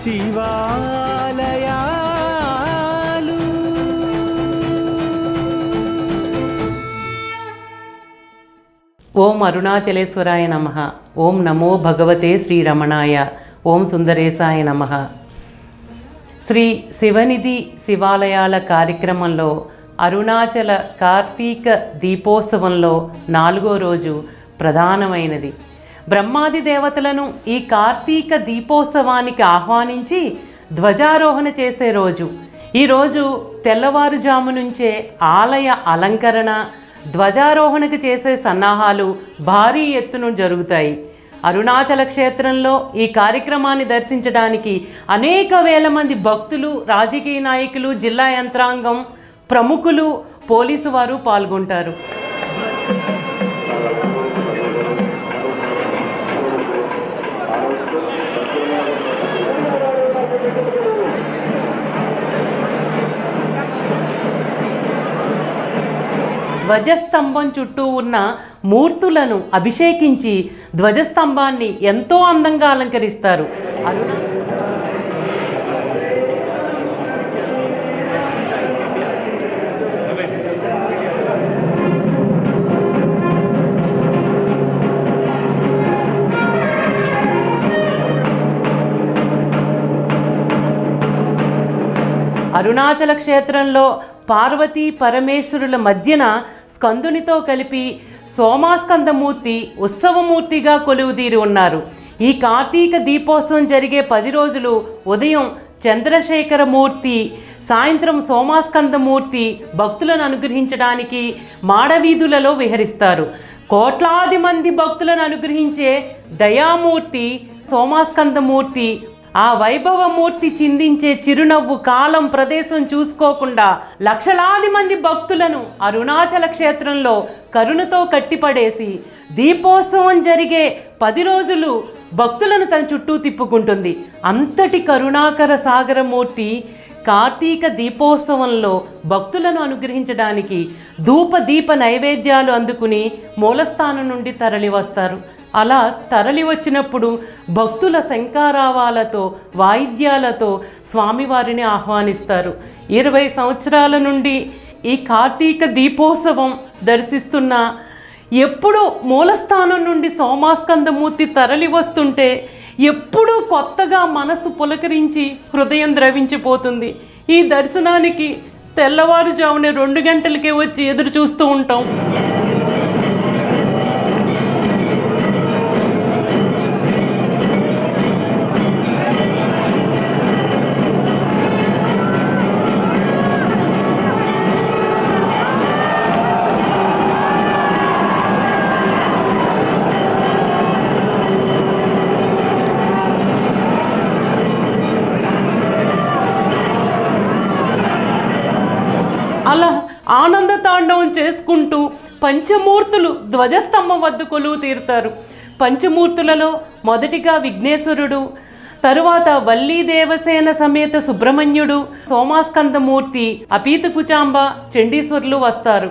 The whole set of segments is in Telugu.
శివాలయాలు. ఓం అరుణాచలేశ్వరాయ నమ. ఓం నమో భగవతే శ్రీరమణాయ. ఓం సుందరేశాయ నమ. శ్రీ శివనిధి శివాలయాల కార్యక్రమంలో అరుణాచల కార్తీక దీపోత్సవంలో నాలుగో రోజు ప్రధానమైనది. బ్రహ్మాది దేవతలను ఈ కార్తీక దీపోత్సవానికి ఆహ్వానించి ధ్వజారోహణ చేసే రోజు. ఈరోజు తెల్లవారుజాము నుంచే ఆలయ అలంకరణ ధ్వజారోహణకు చేసే సన్నాహాలు భారీ ఎత్తున జరుగుతాయి. అరుణాచల క్షేత్రంలో ఈ కార్యక్రమాన్ని దర్శించడానికి అనేక వేల మంది భక్తులు రాజకీయ నాయకులు జిల్లా యంత్రాంగం ప్రముఖులు పోలీసు వారు పాల్గొంటారు. ధ్వజస్తంభం చుట్టూ ఉన్న మూర్తులను అభిషేకించి ధ్వజస్తంభాన్ని ఎంతో అందంగా అలంకరిస్తారు. అరుణ అరుణాచల క్షేత్రంలో పార్వతీ పరమేశ్వరుల మధ్యన స్కందునితో కలిపి సోమాస్కందమూర్తి ఉత్సవమూర్తిగా కొలువుదీరి ఉన్నారు. ఈ కార్తీక దీపోత్సవం జరిగే పది రోజులు ఉదయం చంద్రశేఖరమూర్తి సాయంత్రం సోమాస్కందమూర్తి భక్తులను అనుగ్రహించడానికి మాడవీధులలో విహరిస్తారు. కోట్లాది మంది భక్తులను అనుగ్రహించే దయామూర్తి సోమాస్కందమూర్తి ఆ వైభవమూర్తి చిందించే చిరునవ్వు కాలం ప్రదేశం చూసుకోకుండా లక్షలాది మంది భక్తులను అరుణాచల క్షేత్రంలో కరుణతో కట్టిపడేసి దీపోత్సవం జరిగే పది రోజులు భక్తులను తన చుట్టూ తిప్పుకుంటుంది. అంతటి కరుణాకర సాగరమూర్తి కార్తీక దీపోత్సవంలో భక్తులను అనుగ్రహించడానికి ధూప దీప నైవేద్యాలు అందుకుని మూలస్థానం నుండి తరలి వస్తారు అలా తరలి వచ్చినప్పుడు భక్తుల శంకారావాలతో వాయిద్యాలతో స్వామివారిని ఆహ్వానిస్తారు. ఇరవై సంవత్సరాల నుండి ఈ కార్తీక దీపోత్సవం దర్శిస్తున్న ఎప్పుడు మూలస్థానం నుండి సోమాస్కందమూర్తి తరలి వస్తుంటే ఎప్పుడూ కొత్తగా మనసు పులకరించి హృదయం ద్రవించిపోతుంది. ఈ దర్శనానికి తెల్లవారుజామున రెండు గంటలకే వచ్చి ఎదురు చూస్తూ ఉంటాం. చేసుకుంటూ పంచమూర్తులు ధ్వజస్తంభం వద్ద కొలువు తీరుతారు. పంచమూర్తులలో మొదటిగా విఘ్నేశ్వరుడు తరువాత వల్లీ దేవసేన సమేత సుబ్రహ్మణ్యుడు సోమాస్కందమూర్తి అపీత కుచాంబ చండీశ్వరులు వస్తారు.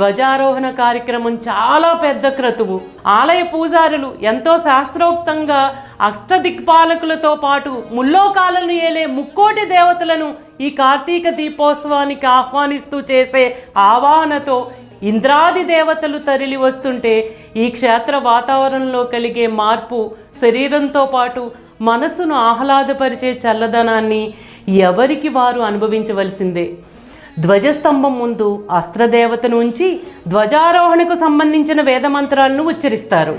ధ్వజారోహణ కార్యక్రమం చాలా పెద్ద క్రతువు. ఆలయ పూజారులు ఎంతో శాస్త్రోక్తంగా అష్టదిక్పాలకులతో పాటు ముల్లోకాలను ఏలే ముక్కోటి దేవతలను ఈ కార్తీక దీపోత్సవానికి ఆహ్వానిస్తూ చేసే ఆవాహనతో ఇంద్రాది దేవతలు తరలి వస్తుంటే ఈ క్షేత్ర వాతావరణంలో కలిగే మార్పు శరీరంతో పాటు మనసును ఆహ్లాదపరిచే చల్లదనాన్ని ఎవరికి వారు అనుభవించవలసిందే? ధ్వజస్తంభం ముందు అస్త్రదేవతను ఉంచి ధ్వజారోహణకు సంబంధించిన వేదమంత్రాలను ఉచ్చరిస్తారు.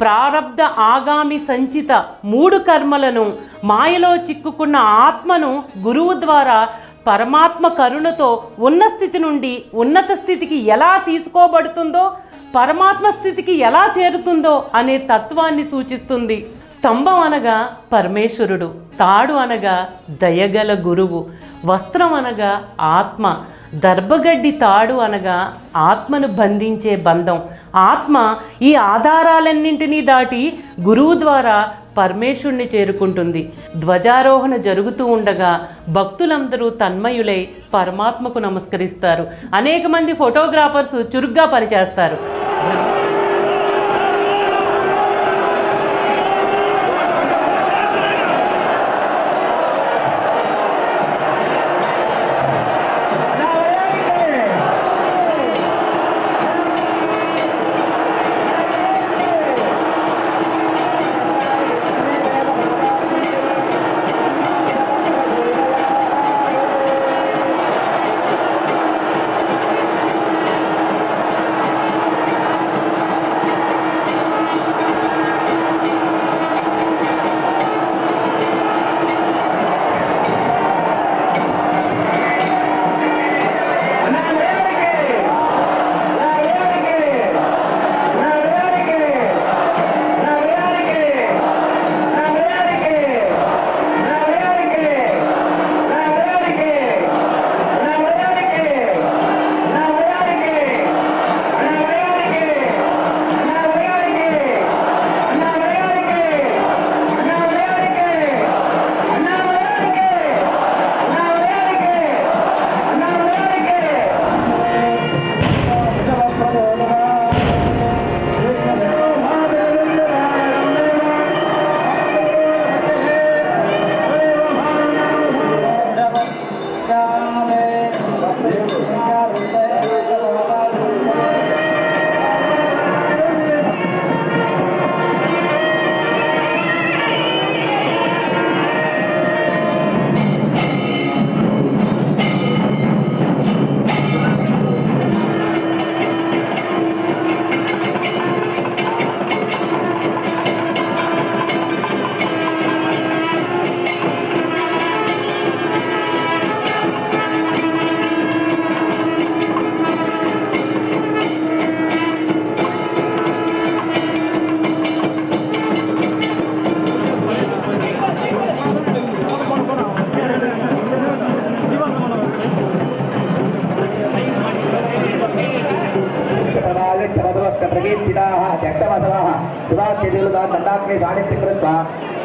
ప్రారంధ ప్రారబ్ధ ఆగామి సంచిత మూడు కర్మలను మాయలో చిక్కుకున్న ఆత్మను గురువు ద్వారా పరమాత్మ కరుణతో ఉన్న స్థితి నుండి ఉన్నత స్థితికి ఎలా తీసుకోబడుతుందో పరమాత్మ స్థితికి ఎలా చేరుతుందో అనే తత్వాన్ని సూచిస్తుంది. స్తంభం అనగా పరమేశ్వరుడు తాడు అనగా దయగల గురువు వస్త్రం అనగా ఆత్మ దర్భగడ్డి తాడు అనగా ఆత్మను బంధించే బంధం ఆత్మ ఈ ఆధారాలన్నింటినీ దాటి గురువు ద్వారా పరమేశుణ్ణి చేరుకుంటుంది. ధ్వజారోహణ జరుగుతూ ఉండగా భక్తులందరూ తన్మయులై పరమాత్మకు నమస్కరిస్తారు. అనేక మంది ఫోటోగ్రాఫర్స్ చురుగ్గా పనిచేస్తారు.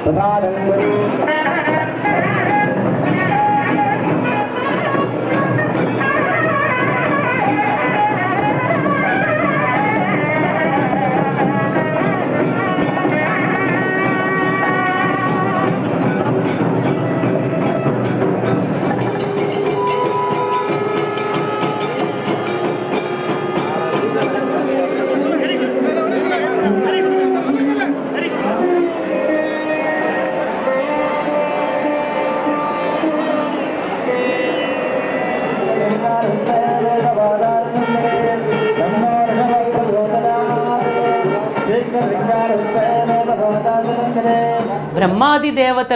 तथा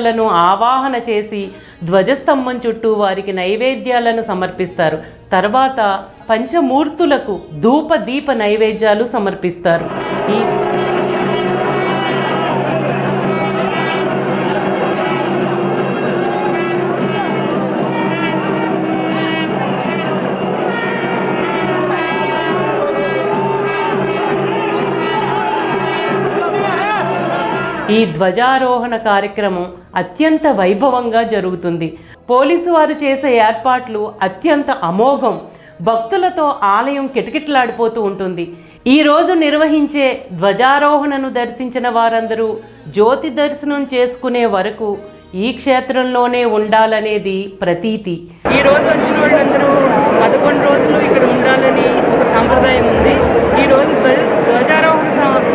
దేవతలను ఆవాహన చేసి ధ్వజస్తంభం చుట్టూ వారికి నైవేద్యాలను సమర్పిస్తారు. తర్వాత పంచమూర్తులకు ధూప దీప నైవేద్యాలు సమర్పిస్తారు. ఈ ఈ ధ్వజారోహణ కార్యక్రమం అత్యంత వైభవంగా జరుగుతుంది. పోలీసు వారు చేసే ఏర్పాట్లు అత్యంత అమోఘం. భక్తులతో ఆలయం కిటకిటలాడిపోతూ ఉంటుంది. ఈ రోజు నిర్వహించే ధ్వజారోహణను దర్శించిన వారందరూ జ్యోతి దర్శనం చేసుకునే వరకు ఈ క్షేత్రంలోనే ఉండాలనేది ప్రతీతి. ఈ రోజు వచ్చిన వాళ్ళందరూ పదకొండు రోజులు ఇక్కడ ఉండాలని ఒక సాంప్రదాయం ఉంది ఈ రోజు ధ్వజ- ధ్వజారోహణ సం-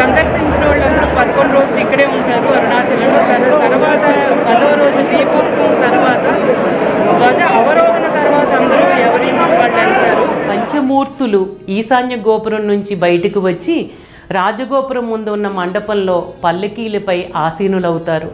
సందర్శించిన వాళ్ళందరూ పదకొండు రోజులు ఇక్కడే ఉంటారు అరుణాచలంలో తర్- తర్వాత పదవ రోజు దీపోత్సవం తర్వాత ధ్వజ అవరోహణ తర్వాత అందరూ ఎవరి వాళ్ళు వెళ్తారు పంచమూర్తులు ఈశాన్య గోపురం నుంచి బయటకు వచ్చి రాజగోపురం ముందు ఉన్న మండపంలో పల్లకీలపై ఆసీనులవుతారు.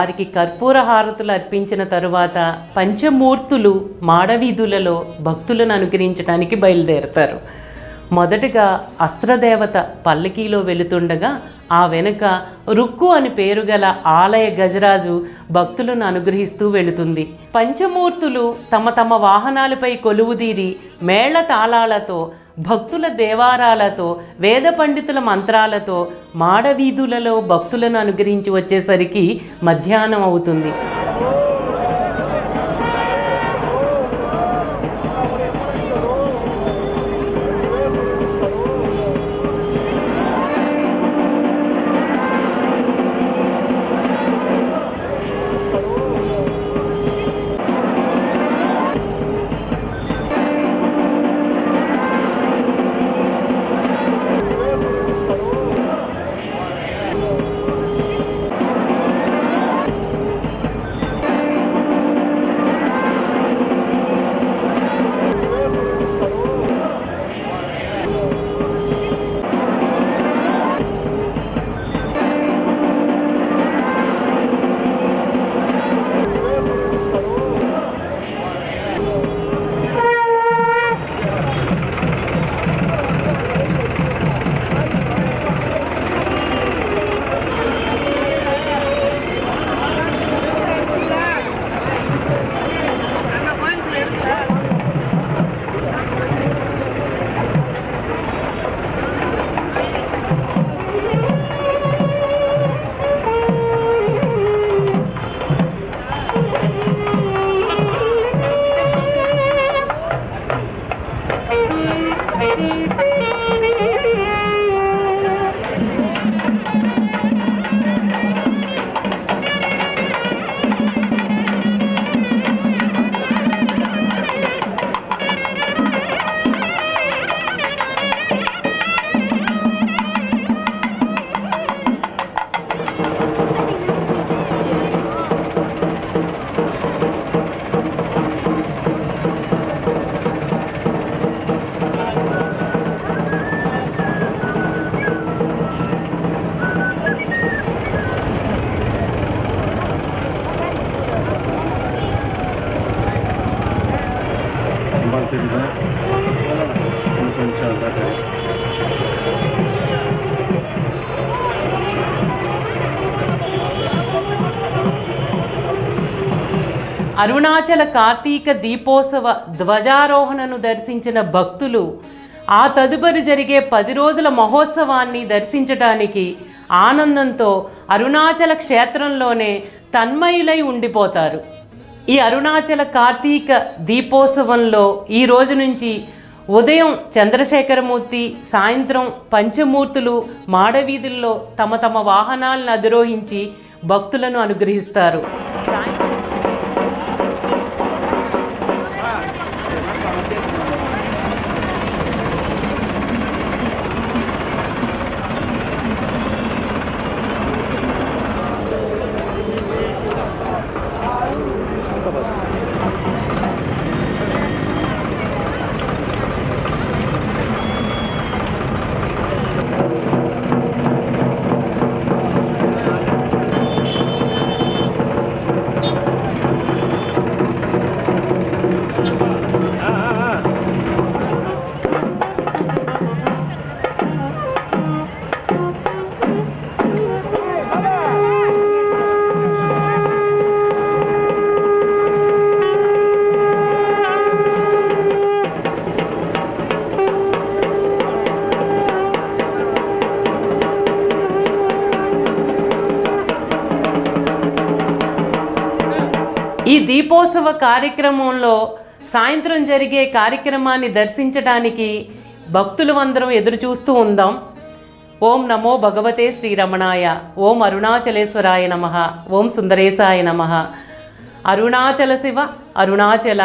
వారికి కర్పూర హారతులు అర్పించిన తరువాత పంచమూర్తులు మాడవీధులలో భక్తులను అనుగ్రహించడానికి బయలుదేరతారు. మొదటగా అస్త్రదేవత పల్లకీలో వెళుతుండగా ఆ వెనుక రుక్కు అని పేరు గల ఆలయ గజరాజు భక్తులను అనుగ్రహిస్తూ వెళుతుంది. పంచమూర్తులు తమ తమ వాహనాలపై కొలువుదీరి మేళ తాళాలతో భక్తుల దేవారాలతో వేద పండితుల మంత్రాలతో మాడవీధులలో భక్తులను అనుగ్రహించి వచ్చేసరికి మధ్యాహ్నం అవుతుంది. అరుణాచల కార్తీక దీపోత్సవ ధ్వజారోహణను దర్శించిన భక్తులు ఆ తదుపరి జరిగే పది రోజుల మహోత్సవాన్ని దర్శించడానికి ఆనందంతో అరుణాచల క్షేత్రంలోనే తన్మయులై ఉండిపోతారు. ఈ అరుణాచల కార్తీక దీపోత్సవంలో ఈ రోజు నుంచి ఉదయం చంద్రశేఖరమూర్తి సాయంత్రం పంచమూర్తులు మాడవీధుల్లో తమ తమ వాహనాలను అధిరోహించి భక్తులను అనుగ్రహిస్తారు. దీపోత్సవ కార్యక్రమంలో సాయంత్రం జరిగే కార్యక్రమాన్ని దర్శించడానికి భక్తులు అందరం ఎదురు చూస్తూ ఉందాం. ఓం నమో భగవతే శ్రీరమణాయ ఓం అరుణాచలేశ్వరాయ నమ ఓం సుందరేశాయ నమ. అరుణాచల శివ అరుణాచల